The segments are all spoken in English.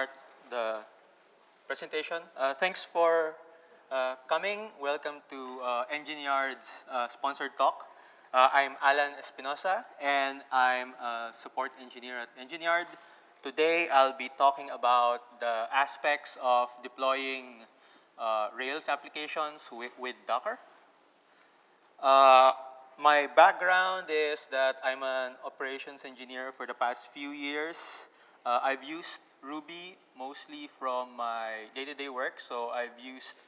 start the presentation. Uh, thanks for uh, coming. Welcome to uh, Engine Yard's uh, sponsored talk. Uh, I'm Allan Espinosa, and I'm a support engineer at Engineered. Today, I'll be talking about the aspects of deploying uh, Rails applications with, with Docker. Uh, my background is that I'm an operations engineer for the past few years. I've used Ruby mostly from my day-to-day -day work. So I've used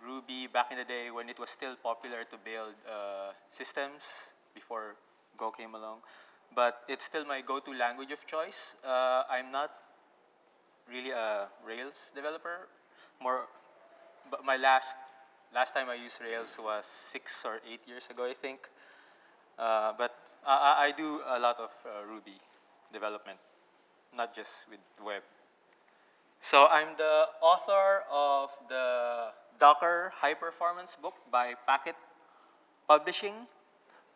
Ruby back in the day when it was still popular to build uh, systems before Go came along. But it's still my go-to language of choice. Uh, I'm not really a Rails developer. More, but my last last time I used Rails was six or eight years ago, I think. Uh, but I, I, do a lot of uh, Ruby development not just with web. So I'm the author of the Docker High Performance book by Packt Publishing.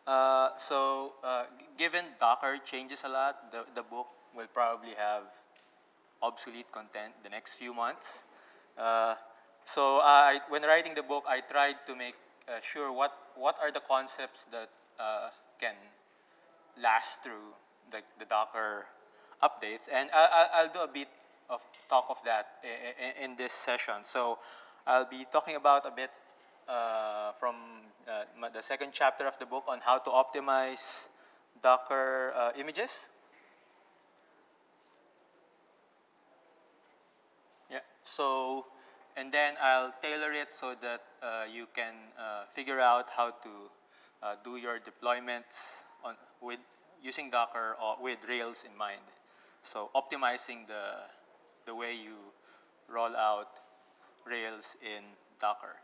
Uh, so uh, given Docker changes a lot, the, the book will probably have obsolete content the next few months. Uh, so I, when writing the book, I tried to make uh, sure what, what are the concepts that uh, can last through the, the Docker updates. And I, will do a bit of talk of that in, in, this session. So I'll be talking about a bit uh, from uh, the second chapter of the book on how to optimize Docker uh, images. Yeah, so, and then I'll tailor it so that uh, you can uh, figure out how to uh, do your deployments on, with using Docker or with Rails in mind. So optimizing the, the way you roll out Rails in Docker.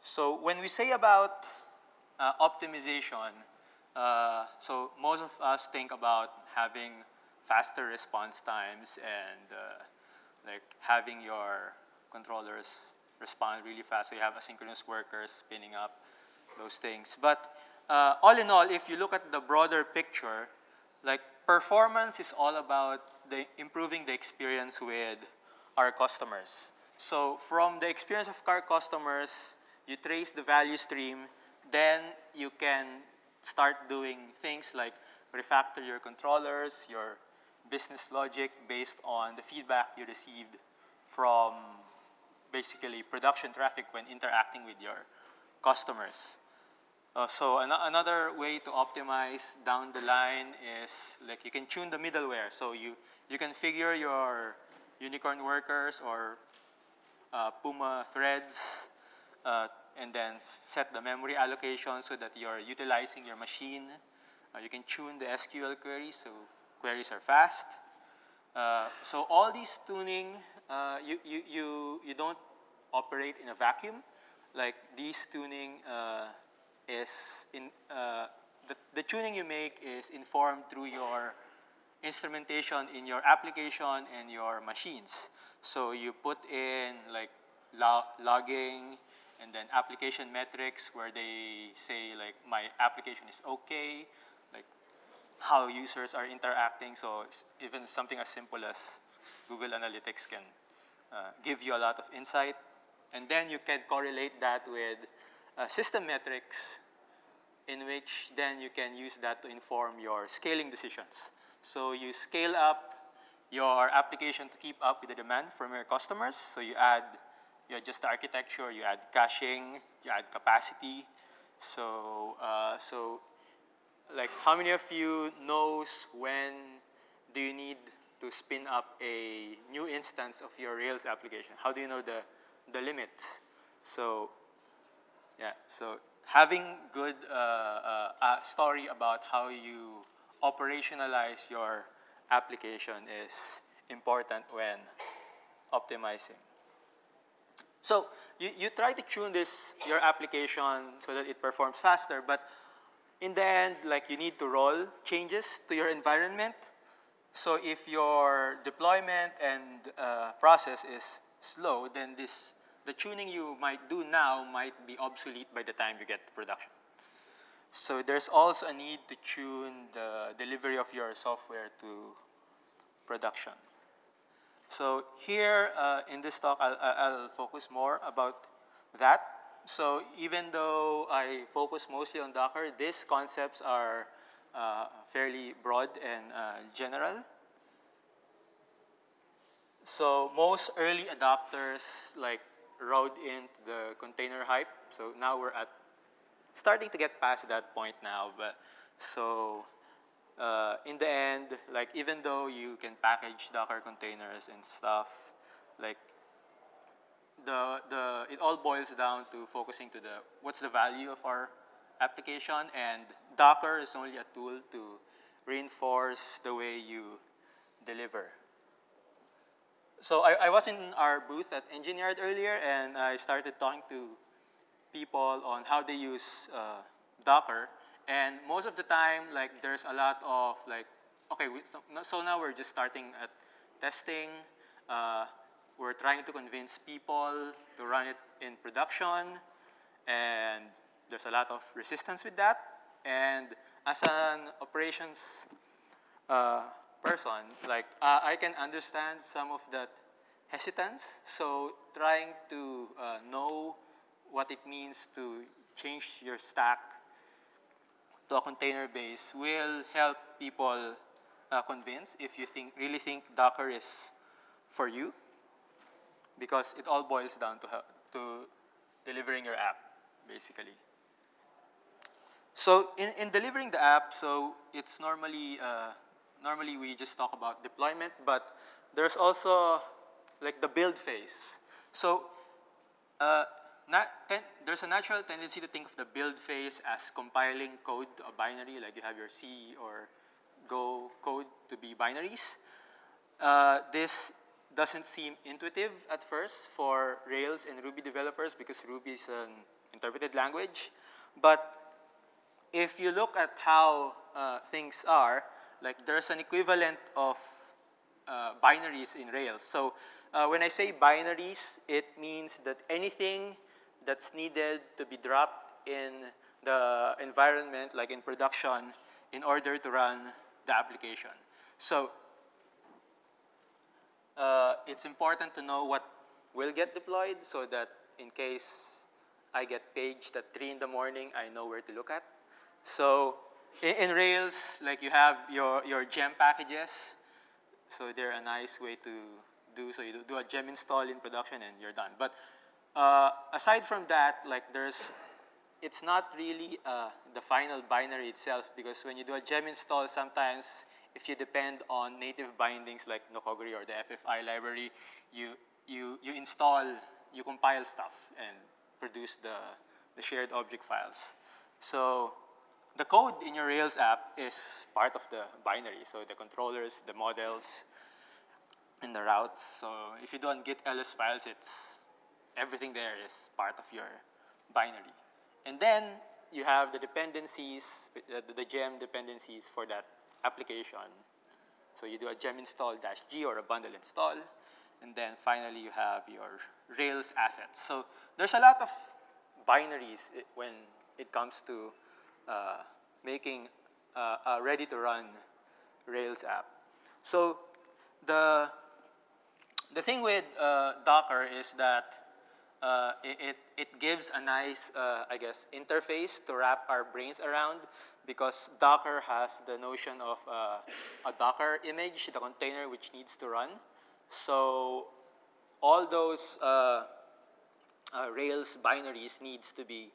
So, when we say about uh, optimization, uh, so most of us think about having faster response times and uh, like having your controllers respond really fast. So you have asynchronous workers spinning up those things. But uh, all in all, if you look at the broader picture, like performance is all about the improving the experience with our customers. So from the experience of our customers, you trace the value stream, then you can start doing things like refactor your controllers, your business logic based on the feedback you received from basically production traffic when interacting with your customers. Uh, so an another way to optimize down the line is like you can tune the middleware. So you, you configure your unicorn workers or uh, Puma threads uh, and then set the memory allocation so that you're utilizing your machine. Uh, you can tune the SQL queries so queries are fast. Uh, so all these tuning, uh, you, you, you, you don't operate in a vacuum. Like these tuning is in, uh, the, the tuning you make is informed through your instrumentation in your application and your machines. So you put in like log logging and then application metrics where they say like my application is okay, like how users are interacting. So even something as simple as Google Analytics can uh, give you a lot of insight. And then you can correlate that with uh, system metrics in which then you can use that to inform your scaling decisions. So you scale up your application to keep up with the demand from your customers. So you add, you adjust the architecture, you add caching, you add capacity. So, uh, so like how many of you knows when do you need to spin up a new instance of your Rails application? How do you know the, the limits? So yeah, so having good uh, uh, story about how you operationalize your application is important when optimizing. So you, you try to tune this, your application so that it performs faster, but in the end, like you need to roll changes to your environment. So if your deployment and uh, process is slow, then this the tuning you might do now might be obsolete by the time you get to production. So there's also a need to tune the delivery of your software to production. So here uh, in this talk, I'll, I'll focus more about that. So even though I focus mostly on Docker, these concepts are uh, fairly broad and uh, general. So most early adopters like rode into the container hype. So now we're at starting to get past that point now. But so uh, in the end, like even though you can package Docker containers and stuff, like the the it all boils down to focusing to the what's the value of our application and Docker is only a tool to reinforce the way you deliver. So I, I was in our booth at Engine Yard earlier and I started talking to people on how they use uh, Docker. And most of the time, like there's a lot of like, okay, we, so, so, now we're just starting at testing. Uh, we're trying to convince people to run it in production. And there's a lot of resistance with that. And as an operations uh, person, like uh, I can understand some of that hesitance. So trying to uh, know what it means to change your stack to a container base will help people uh, convince if you think really think Docker is for you because it all boils down to, to delivering your app basically. So in, in delivering the app, so it's normally, uh, normally we just talk about deployment, but there's also like the build phase. So uh, there's a natural tendency to think of the build phase as compiling code to a binary, like you have your C or Go code to be binaries. Uh, this doesn't seem intuitive at first for Rails and Ruby developers because Ruby is an interpreted language. But if you look at how uh, things are, like there's an equivalent of uh, binaries in Rails. So uh, when I say binaries, it means that anything that's needed to be dropped in the environment, like in production, in order to run the application. So uh, it's important to know what will get deployed so that in case I get paged at 3 in the morning, I know where to look at. So in, in, Rails, like you have your, your gem packages. So they're a nice way to do, so you do, do a gem install in production and you're done. But uh, aside from that, like there's, it's not really uh, the final binary itself because when you do a gem install, sometimes if you depend on native bindings like Nokogiri or the FFI library, you, you, you install, you compile stuff and produce the, the shared object files. So the code in your Rails app is part of the binary, so the controllers, the models, and the routes. So if you don't get ls files, it's everything there is part of your binary. And then you have the dependencies, the, the gem dependencies for that application. So you do a gem install dash g or a bundle install. And then finally you have your Rails assets. So there's a lot of binaries when it comes to uh, making uh, a ready-to-run Rails app. So the, the thing with uh, Docker is that uh, it, it, gives a nice, uh, I guess, interface to wrap our brains around because Docker has the notion of uh, a Docker image, the container which needs to run. So all those Rails binaries needs to be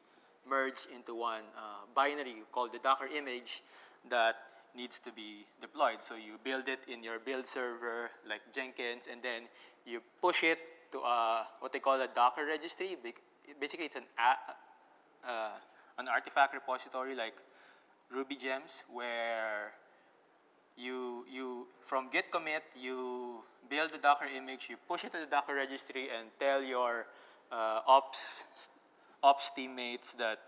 merged into one uh, binary called the Docker image that needs to be deployed. So you build it in your build server like Jenkins, and then you push it to a, what they call a Docker registry. Basically, it's an, uh, an artifact repository like Ruby Gems where you, you, from git commit, you build the Docker image, you push it to the Docker registry and tell your uh, ops ops teammates that,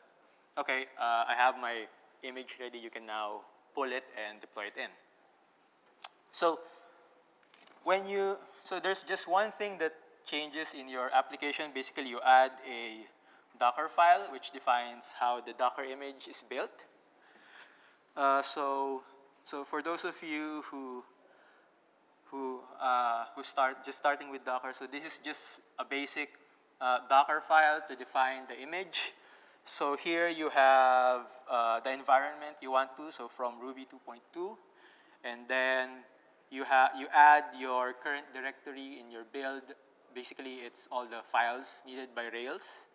okay, uh, I have my image ready, you can now pull it and deploy it in. So when you, so there's just one thing that changes in your application. Basically, you add a Docker file, which defines how the Docker image is built. Uh, so, so for those of you who who, uh, who start just starting with Docker. So this is just a basic uh, Docker file to define the image. So here you have uh, the environment you want to, so from Ruby 2.2. And then you, have you add your current directory in your build. Basically, it's all the files needed by Rails.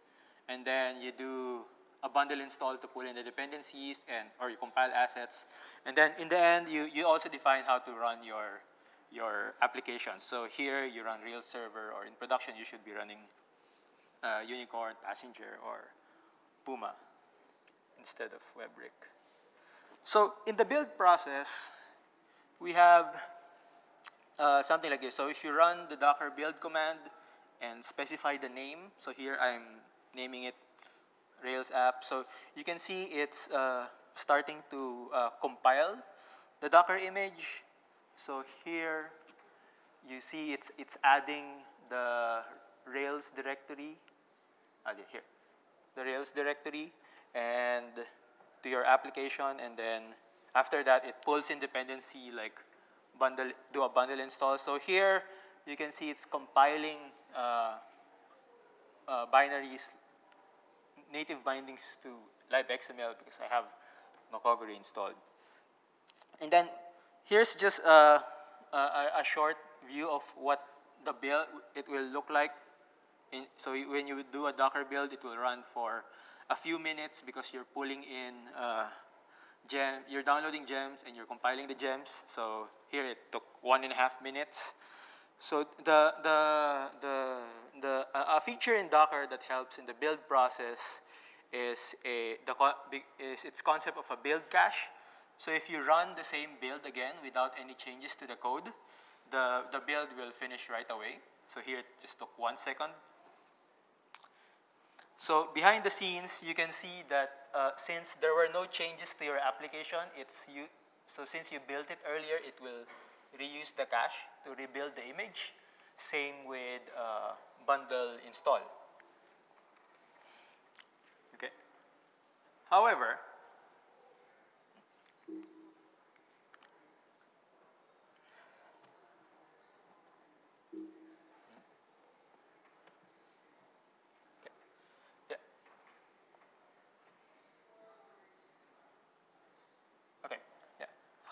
And then you do a bundle install to pull in the dependencies and or you compile assets. And then in the end, you, you also define how to run your, your application. So here you run Rails server or in production you should be running uh, Unicorn, Passenger, or Puma instead of WEBrick. So in the build process, we have uh, something like this. So if you run the docker build command and specify the name, so here I'm naming it Rails app. So you can see it's uh, starting to uh, compile the Docker image. So here you see it's, it's adding the Rails directory, ah, here, the Rails directory and to your application and then after that it pulls in dependency like bundle, do a bundle install. So here you can see it's compiling uh, uh, binaries native bindings to libxml because I have Nokogiri installed. And then here's just a, a, a short view of what the build it will look like. In, so when you do a Docker build, it will run for a few minutes because you're pulling in uh, gem, you're downloading gems and you're compiling the gems. So here it took one and a half minutes. So the, the, the, the, a feature in Docker that helps in the build process is, a, the, is its concept of a build cache. So if you run the same build again without any changes to the code, the, the build will finish right away. So here it just took one second. So behind the scenes, you can see that uh, since there were no changes to your application, it's you, so since you built it earlier, it will reuse the cache to rebuild the image. Same with uh, bundle install. Okay. However,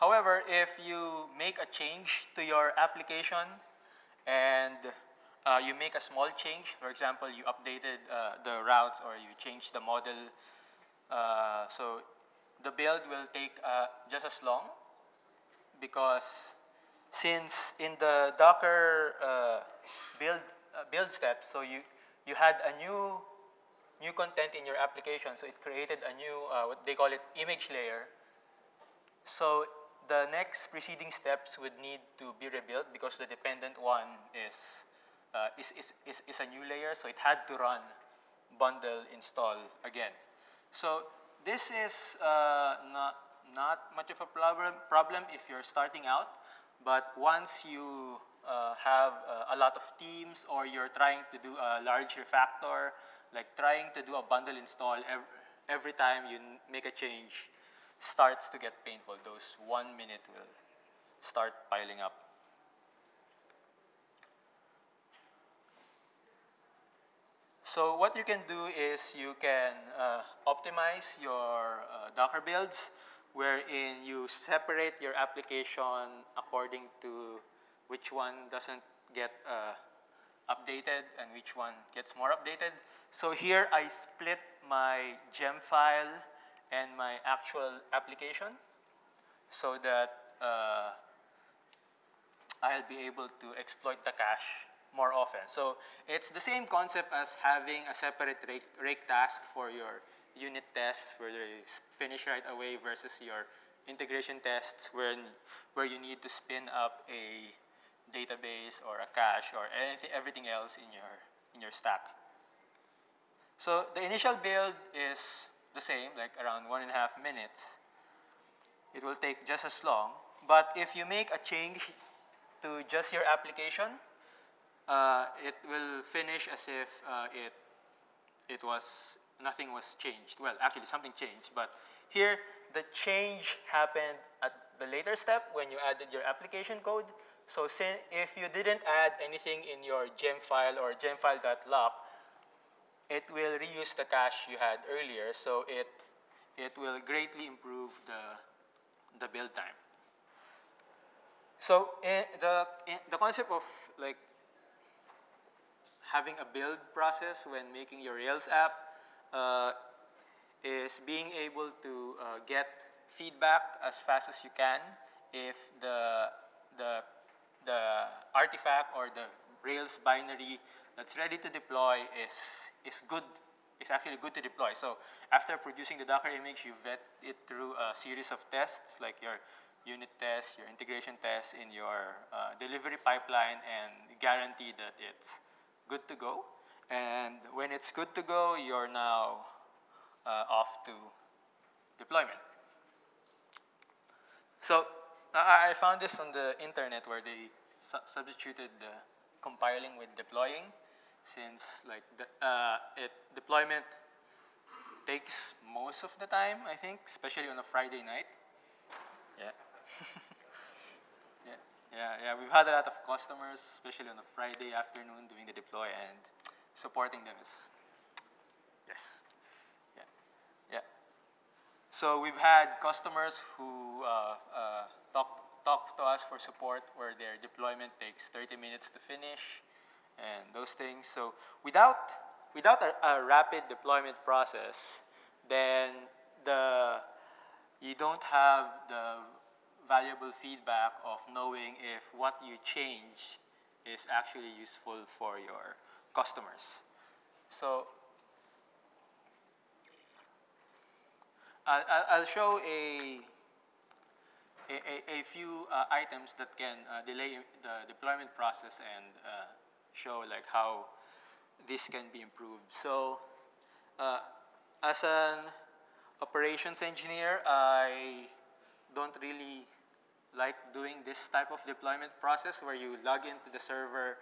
However, if you make a change to your application and uh, you make a small change, for example, you updated uh, the routes or you changed the model, uh, so the build will take uh, just as long because since in the Docker uh, build, uh, build steps, so you, you had a new, new content in your application, so it created a new, what they call it, image layer. So the next preceding steps would need to be rebuilt because the dependent one is, uh, is, is, is, is, a new layer, so it had to run bundle install again. So this is uh, not, not much of a problem, problem if you're starting out, but once you uh, have uh, a lot of teams or you're trying to do a large refactor, like trying to do a bundle install every, every time you make a change, starts to get painful. Those one minute will start piling up. So what you can do is you can uh, optimize your uh, Docker builds wherein you separate your application according to which one doesn't get uh, updated and which one gets more updated. So here I split my gem file and my actual application so that uh, I'll be able to exploit the cache more often. So it's the same concept as having a separate rake, rake task for your unit tests where they finish right away versus your integration tests when, where you need to spin up a database or a cache or anything, everything else in your, in your stack. So the initial build is the same, like around one and a half minutes. It will take just as long. But if you make a change to just your application, uh, it will finish as if uh, it, it was, nothing was changed. Well, actually something changed, but here the change happened at the later step when you added your application code. so if you didn't add anything in your gem file or gem gemfile.lock, it will reuse the cache you had earlier, so it, it will greatly improve the, the build time. So eh, the, eh, the concept of like having a build process when making your Rails app uh, is being able to uh, get feedback as fast as you can if the, the, the artifact or the Rails binary that's ready to deploy is, is good, is actually good to deploy. So after producing the Docker image, you vet it through a series of tests like your unit tests, your integration tests in your uh, delivery pipeline and guarantee that it's good to go. And when it's good to go, you're now uh, off to deployment. So I found this on the internet where they su substituted the compiling with deploying since like the, uh, it deployment takes most of the time, I think, especially on a Friday night. Yeah. yeah. Yeah, yeah, we've had a lot of customers, especially on a Friday afternoon doing the deploy and supporting them is, yes. Yeah, yeah. So we've had customers who uh, uh, talk, talk to us for support where their deployment takes 30 minutes to finish and those things. So without, without a, a rapid deployment process, then the, you don't have the valuable feedback of knowing if what you changed is actually useful for your customers. So I'll, I'll show a, a, a few uh, items that can uh, delay the deployment process and uh, show like how this can be improved. So uh, as an operations engineer, I don't really like doing this type of deployment process where you log into the server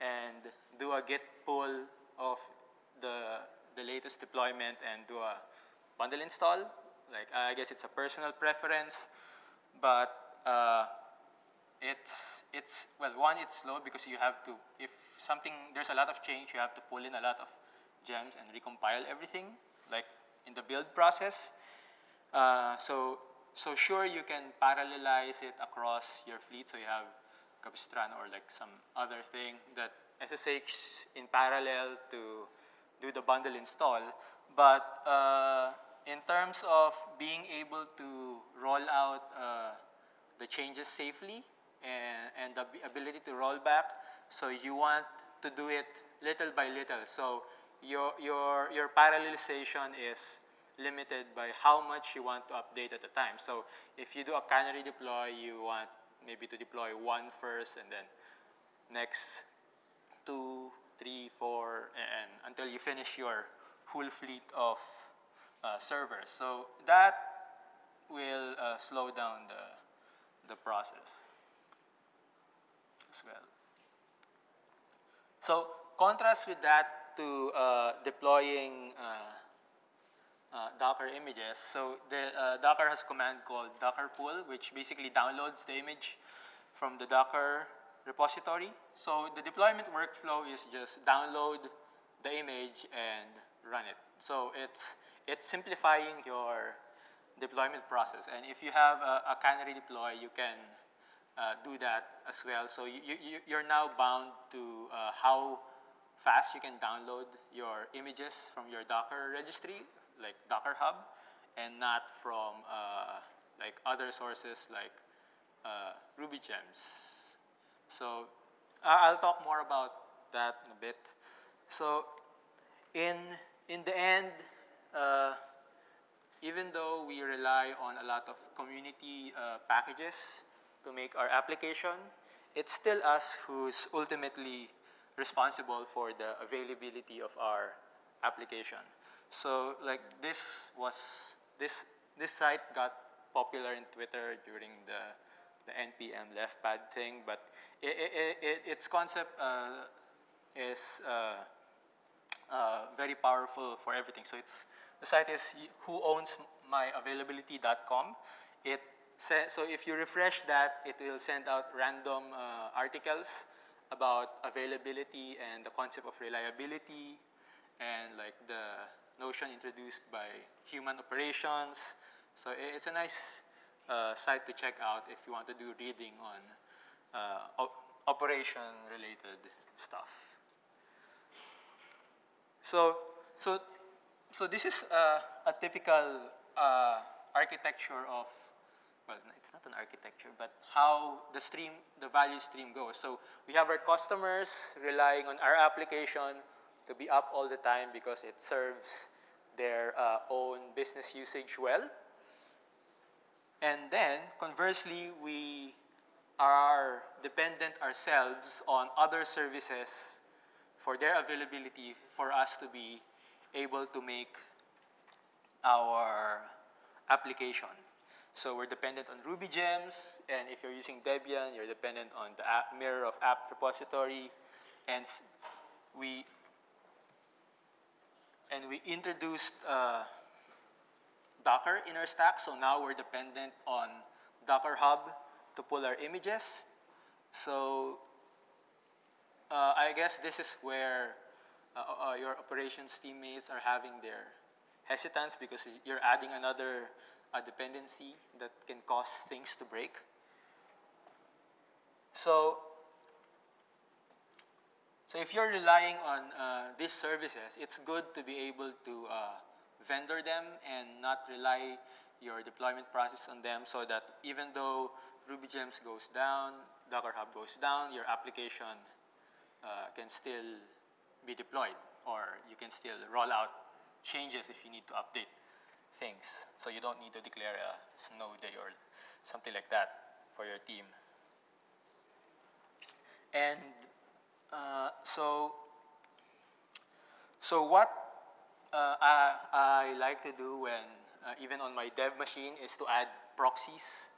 and do a git pull of the, the latest deployment and do a bundle install. Like, I guess it's a personal preference, but uh, it's, it's, well, one, it's slow because you have to, if something, there's a lot of change, you have to pull in a lot of gems and recompile everything, like in the build process. Uh, so, so sure, you can parallelize it across your fleet, so you have Capistrano or like some other thing that SSH in parallel to do the bundle install, but uh, in terms of being able to roll out uh, the changes safely and, and the ability to roll back, so you want to do it little by little. So your, your, your parallelization is limited by how much you want to update at a time. So if you do a canary deploy, you want maybe to deploy one first and then next two, three, four, and until you finish your full fleet of uh, servers. So that will uh, slow down the, the process as well. So contrast with that to uh, deploying uh, uh, Docker images. So the uh, Docker has a command called Docker pull, which basically downloads the image from the Docker repository. So the deployment workflow is just download the image and run it. So it's it's simplifying your deployment process. And if you have a, a canary deploy, you can uh, do that as well. So you, you, you're now bound to uh, how fast you can download your images from your Docker registry, like Docker Hub, and not from uh, like other sources like uh, Ruby gems. So I'll talk more about that in a bit. So in, in the end, even though we rely on a lot of community uh, packages to make our application, it's still us who's ultimately responsible for the availability of our application. So like this was, this, this site got popular in Twitter during the, the NPM leftpad thing, but it, it, it, its concept uh, is uh, uh, very powerful for everything. So it's, the site is whoownsmyavailability.com. It, se- so if you refresh that, it will send out random uh, articles about availability and the concept of reliability and like the notion introduced by human operations. So it's a nice uh, site to check out if you want to do reading on uh, op- operation related stuff. So, so, so this is uh, a typical uh, architecture of, well, it's not an architecture, but how the stream, the value stream goes. So we have our customers relying on our application to be up all the time because it serves their uh, own business usage well. And then, conversely, we are dependent ourselves on other services for their availability for us to be able to make our application. So we're dependent on Ruby gems, and if you're using Debian, you're dependent on the app, mirror of apt repository, and we and we introduced uh, Docker in our stack, so now we're dependent on Docker Hub to pull our images. So uh, I guess this is where uh, uh, your operations teammates are having their hesitance because you're adding another uh, dependency that can cause things to break. So, so if you're relying on uh, these services, it's good to be able to uh, vendor them and not rely your deployment process on them so that even though RubyGems goes down, Docker Hub goes down, your application uh, can still be deployed or you can still roll out changes if you need to update things. So you don't need to declare a snow day or something like that for your team. And uh, so, so what uh, I, I like to do when, uh, even on my dev machine, is to add proxies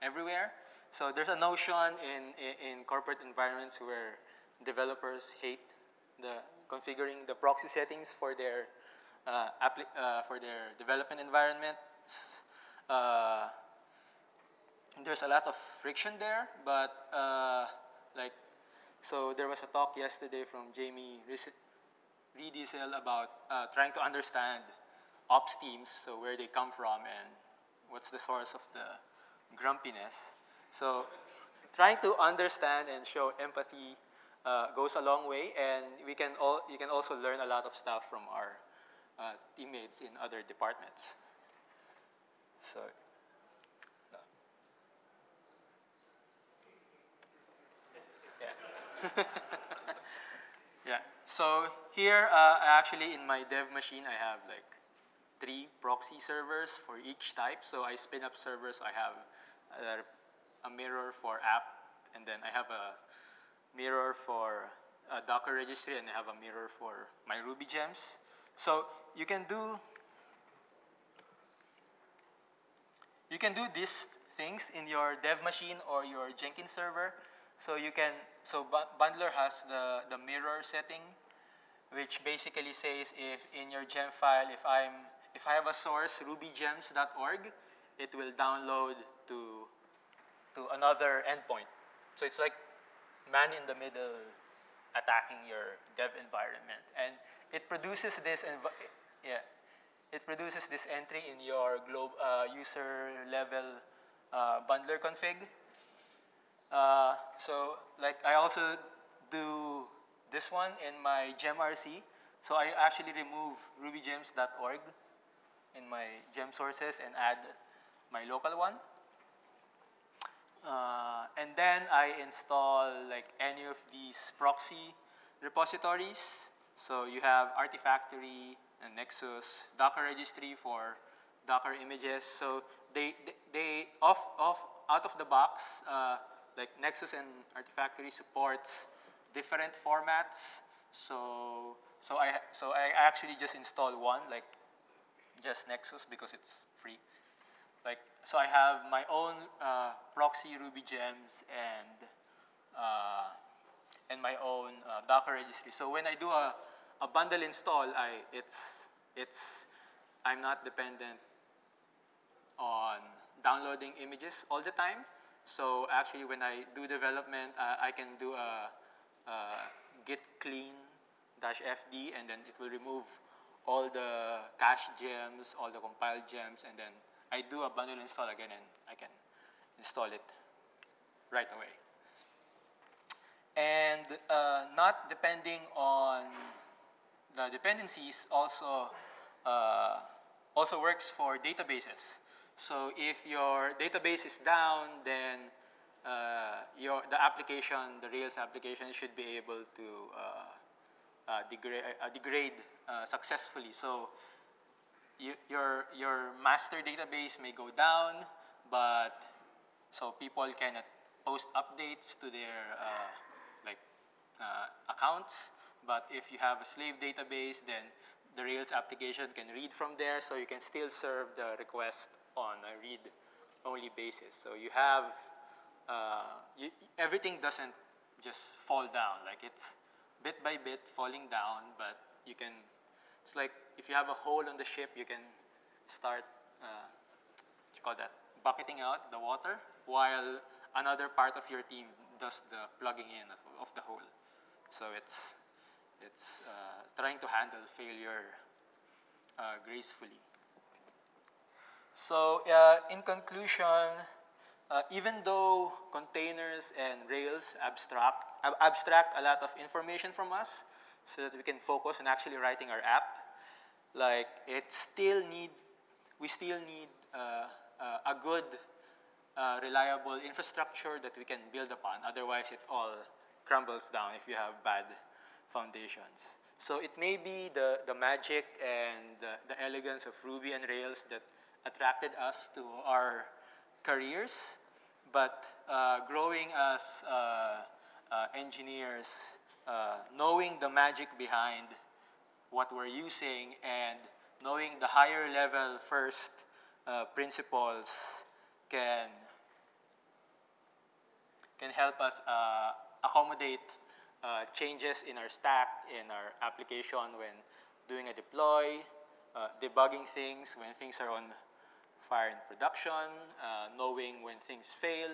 everywhere. So there's a notion in, in, in corporate environments where developers hate the configuring the proxy settings for their uh, uh, for their development environment. Uh, there's a lot of friction there, but uh, like so there was a talk yesterday from Jamie Riedesel about uh, trying to understand ops teams, so where they come from and what's the source of the grumpiness. So trying to understand and show empathy uh, goes a long way, and we can all, you can also learn a lot of stuff from our uh, teammates in other departments. So, yeah. So here, uh, actually, in my dev machine, I have like three proxy servers for each type. So I spin up servers. I have uh, a mirror for apt, and then I have a mirror for a Docker registry, and I have a mirror for my Ruby gems. So you can do you can do these things in your dev machine or your Jenkins server. So you can so Bundler has the the mirror setting, which basically says if in your gem file if I'm if I have a source rubygems.org, it will download to to another endpoint. So it's like man in the middle attacking your dev environment. And it produces this, yeah, it produces this entry in your globe, uh, user level uh, bundler config. Uh, so like I also do this one in my gemRC. So I actually remove rubygems.org in my gem sources and add my local one. Uh, and then I install like any of these proxy repositories. So you have Artifactory and Nexus, Docker registry for Docker images. So they, they, they off, off, out of the box, uh, like Nexus and Artifactory supports different formats. So, so, I, so I actually just installed one, like just Nexus because it's free. Like, so I have my own uh, proxy Ruby gems and uh, and my own uh, Docker registry. So when I do a, a bundle install, I it's it's I'm not dependent on downloading images all the time. So actually, when I do development, uh, I can do a, a git clean dash fd, and then it will remove all the cache gems, all the compiled gems, and then I do a bundle install again, and I can install it right away. And uh, not depending on the dependencies also uh, also works for databases. So if your database is down, then uh, your, the application, the Rails application should be able to uh, uh, uh, degrade successfully. So you, your, your master database may go down, but so people cannot post updates to their uh, like accounts. But if you have a slave database, then the Rails application can read from there, so you can still serve the request on a read-only basis. So you have, uh, you, everything doesn't just fall down. Like it's bit by bit falling down, but you can, it's like if you have a hole on the ship, you can start, uh, what you call that, bucketing out the water, while another part of your team does the plugging in of, of the hole. So it's, it's uh, trying to handle failure uh, gracefully. So uh, in conclusion, uh, even though containers and Rails abstract, ab abstract a lot of information from us so that we can focus on actually writing our app, like it still need, we still need uh, uh, a good, uh, reliable infrastructure that we can build upon. Otherwise, it all crumbles down if you have bad foundations. So it may be the, the magic and the, the elegance of Ruby and Rails that attracted us to our careers, but uh, growing as uh, uh, engineers, knowing the magic behind what we're using and knowing the higher level first uh, principles can, can help us uh, accommodate changes in our stack, in our application when doing a deploy, debugging things when things are on fire in production, uh, knowing when things fail.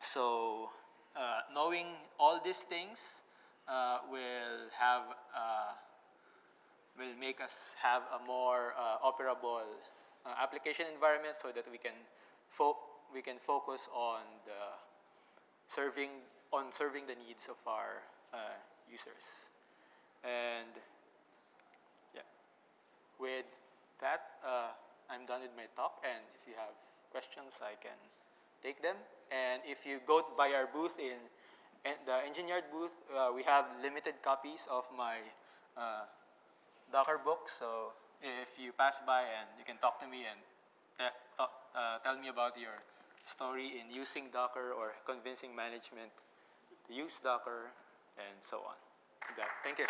So uh, knowing all these things uh, will have uh, will make us have a more uh, operable uh, application environment so that we can we can focus on the serving on serving the needs of our users. And yeah, with that, I'm done with my talk, and if you have questions, I can take them. And if you go by our booth in, the Engine Yard booth, uh, we have limited copies of my uh, Docker book. So if you pass by and you can talk to me and talk, uh, tell me about your story in using Docker or convincing management to use Docker and so on. Thank you.